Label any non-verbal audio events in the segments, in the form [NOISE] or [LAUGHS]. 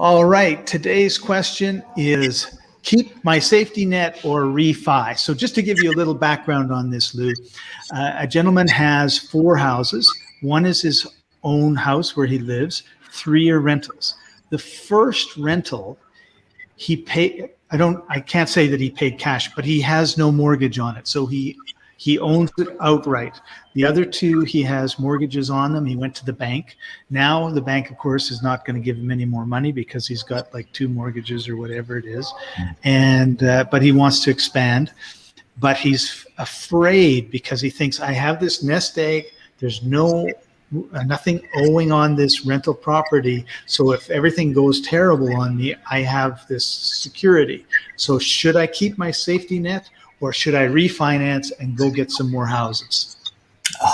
All right, today's question is keep my safety net or refi. So just to give you a little background on this, Lou, uh, a gentleman has four houses. One is his own house where he lives, three are rentals. The first rental, he paid, I don't, I can't say that he paid cash, but he has no mortgage on it. So he he owns it outright. The other two, he has mortgages on them. He went to the bank. Now the bank, of course, is not going to give him any more money because he's got like two mortgages or whatever it is. And, uh, but he wants to expand. But he's afraid because he thinks I have this nest egg. There's no uh, nothing owing on this rental property. So if everything goes terrible on me, I have this security. So should I keep my safety net or should I refinance and go get some more houses?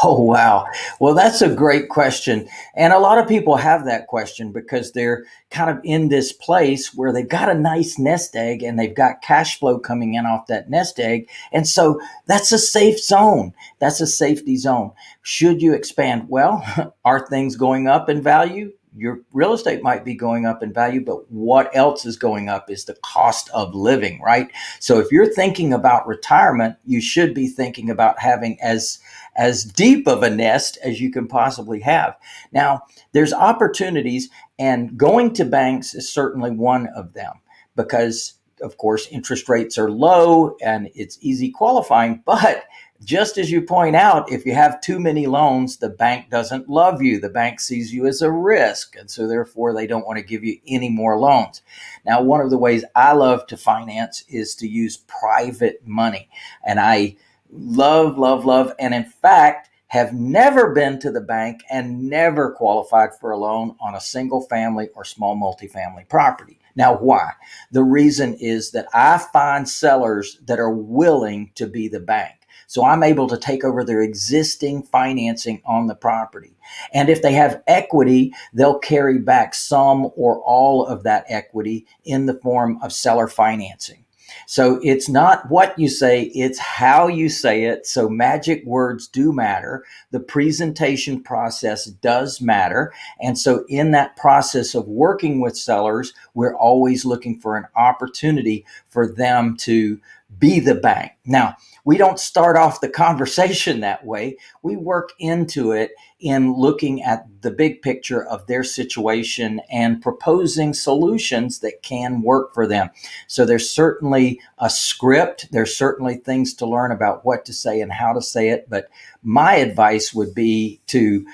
Oh, wow. Well, that's a great question. And a lot of people have that question because they're kind of in this place where they've got a nice nest egg and they've got cash flow coming in off that nest egg. And so that's a safe zone. That's a safety zone. Should you expand? Well, [LAUGHS] are things going up in value? Your real estate might be going up in value, but what else is going up is the cost of living, right? So if you're thinking about retirement, you should be thinking about having as as deep of a nest as you can possibly have. Now, there's opportunities and going to banks is certainly one of them because of course interest rates are low and it's easy qualifying, [LAUGHS] but just as you point out, if you have too many loans, the bank doesn't love you. The bank sees you as a risk. And so therefore they don't want to give you any more loans. Now, one of the ways I love to finance is to use private money. And I love, love, love. And in fact, have never been to the bank and never qualified for a loan on a single family or small multifamily property. Now, why? The reason is that I find sellers that are willing to be the bank. So I'm able to take over their existing financing on the property. And if they have equity, they'll carry back some or all of that equity in the form of seller financing. So it's not what you say, it's how you say it. So magic words do matter. The presentation process does matter. And so in that process of working with sellers, we're always looking for an opportunity for them to be the bank. Now, we don't start off the conversation that way. We work into it in looking at the big picture of their situation and proposing solutions that can work for them. So there's certainly a script. There's certainly things to learn about what to say and how to say it. But my advice would be to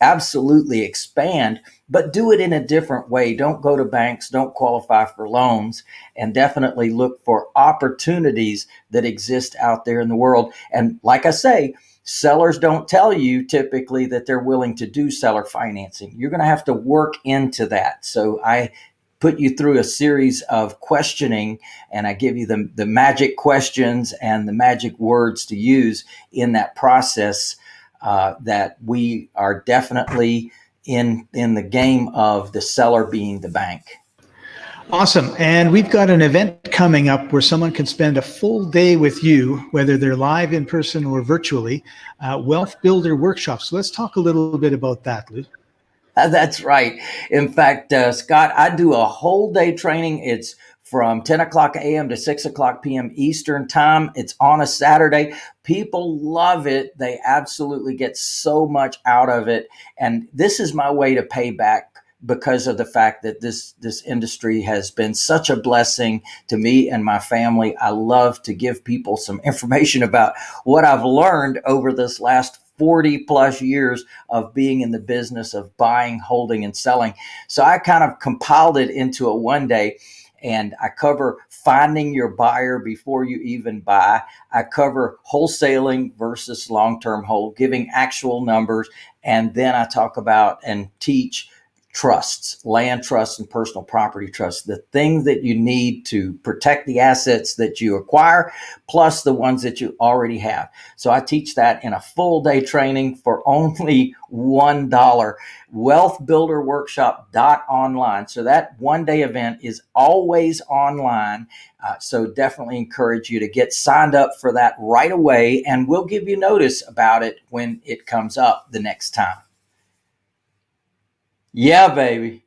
absolutely expand but do it in a different way. Don't go to banks, don't qualify for loans, and definitely look for opportunities that exist out there in the world. And like I say, sellers don't tell you typically that they're willing to do seller financing. You're going to have to work into that. So I put you through a series of questioning and I give you the, the magic questions and the magic words to use in that process uh, that we are definitely in in the game of the seller being the bank. Awesome. And we've got an event coming up where someone can spend a full day with you, whether they're live in person or virtually, uh, Wealth Builder Workshop. So let's talk a little bit about that, Lou. That's right. In fact, uh, Scott, I do a whole day training. It's from 10 o'clock a.m. to 6 o'clock p.m. Eastern Time. It's on a Saturday. People love it. They absolutely get so much out of it. And this is my way to pay back because of the fact that this this industry has been such a blessing to me and my family. I love to give people some [LAUGHS] information about what I've learned over this last 40 plus years of being in the business of buying, holding, and selling. So I kind of compiled it into a one day and I cover finding your buyer before you even buy. I cover wholesaling versus long term hold, giving actual numbers. And then I talk about and teach trusts, land trusts and personal property trusts, the things that you need to protect the assets that you acquire, plus the ones that you already have. So I teach that in a full day training for [LAUGHS] only $1, wealthbuilderworkshop.online. So that one day event is always online. Uh, so definitely encourage you to get signed up for that right away and we'll give you notice about it when it comes up the next time. Yeah, baby.